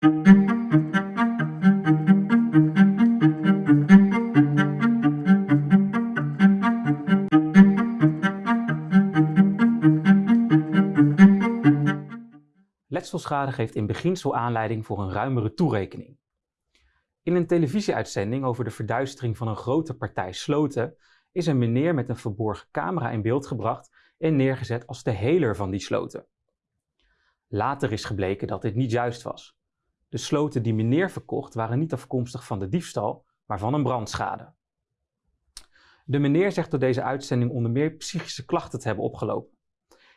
Letselschade geeft in beginsel aanleiding voor een ruimere toerekening. In een televisieuitzending over de verduistering van een grote partij sloten is een meneer met een verborgen camera in beeld gebracht en neergezet als de heler van die sloten. Later is gebleken dat dit niet juist was. De sloten die meneer verkocht waren niet afkomstig van de diefstal, maar van een brandschade. De meneer zegt door deze uitzending onder meer psychische klachten te hebben opgelopen.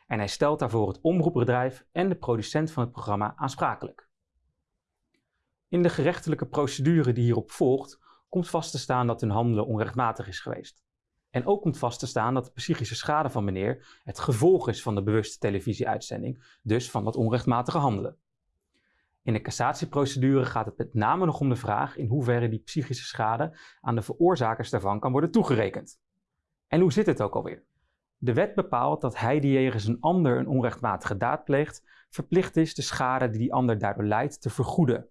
En hij stelt daarvoor het omroepbedrijf en de producent van het programma aansprakelijk. In de gerechtelijke procedure die hierop volgt, komt vast te staan dat hun handelen onrechtmatig is geweest. En ook komt vast te staan dat de psychische schade van meneer het gevolg is van de bewuste televisieuitzending, dus van dat onrechtmatige handelen. In de cassatieprocedure gaat het met name nog om de vraag in hoeverre die psychische schade aan de veroorzakers daarvan kan worden toegerekend. En hoe zit het ook alweer? De wet bepaalt dat hij die jegens een ander een onrechtmatige daad pleegt, verplicht is de schade die die ander daardoor leidt te vergoeden.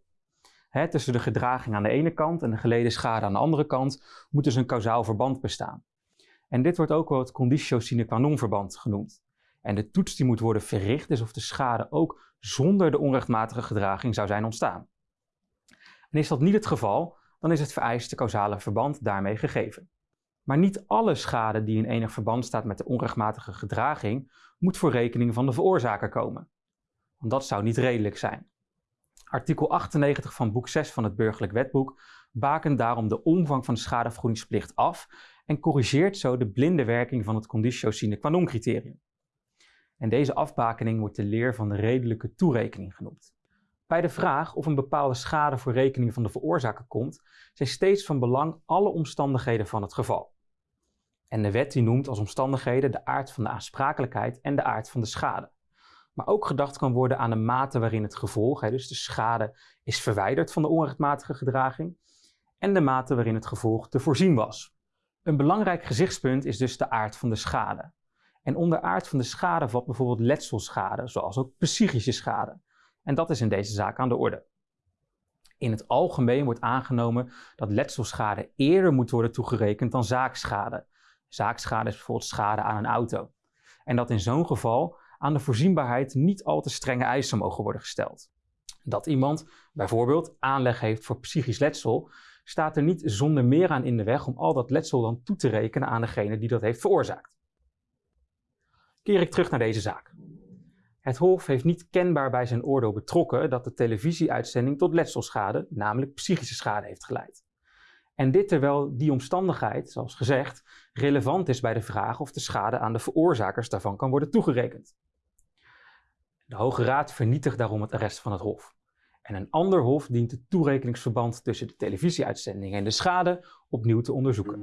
tussen de gedraging aan de ene kant en de geleden schade aan de andere kant moet dus een kausaal verband bestaan. En dit wordt ook wel het conditio sine qua non verband genoemd. En de toets die moet worden verricht is of de schade ook zonder de onrechtmatige gedraging zou zijn ontstaan. En is dat niet het geval, dan is het vereiste causale verband daarmee gegeven. Maar niet alle schade die in enig verband staat met de onrechtmatige gedraging moet voor rekening van de veroorzaker komen. Want dat zou niet redelijk zijn. Artikel 98 van boek 6 van het Burgerlijk Wetboek bakent daarom de omvang van de schadevergoedingsplicht af en corrigeert zo de blinde werking van het conditio sine qua non criterium. En deze afbakening wordt de leer van de redelijke toerekening genoemd. Bij de vraag of een bepaalde schade voor rekening van de veroorzaker komt, zijn steeds van belang alle omstandigheden van het geval. En de wet die noemt als omstandigheden de aard van de aansprakelijkheid en de aard van de schade. Maar ook gedacht kan worden aan de mate waarin het gevolg, dus de schade, is verwijderd van de onrechtmatige gedraging en de mate waarin het gevolg te voorzien was. Een belangrijk gezichtspunt is dus de aard van de schade. En onder aard van de schade valt bijvoorbeeld letselschade, zoals ook psychische schade. En dat is in deze zaak aan de orde. In het algemeen wordt aangenomen dat letselschade eerder moet worden toegerekend dan zaakschade. Zaakschade is bijvoorbeeld schade aan een auto. En dat in zo'n geval aan de voorzienbaarheid niet al te strenge eisen mogen worden gesteld. Dat iemand bijvoorbeeld aanleg heeft voor psychisch letsel, staat er niet zonder meer aan in de weg om al dat letsel dan toe te rekenen aan degene die dat heeft veroorzaakt. Keer ik terug naar deze zaak. Het Hof heeft niet kenbaar bij zijn oordeel betrokken dat de televisieuitzending tot letselschade, namelijk psychische schade, heeft geleid. En dit terwijl die omstandigheid, zoals gezegd, relevant is bij de vraag of de schade aan de veroorzakers daarvan kan worden toegerekend. De Hoge Raad vernietigt daarom het arrest van het Hof. En een ander hof dient het toerekeningsverband tussen de televisieuitzending en de schade opnieuw te onderzoeken.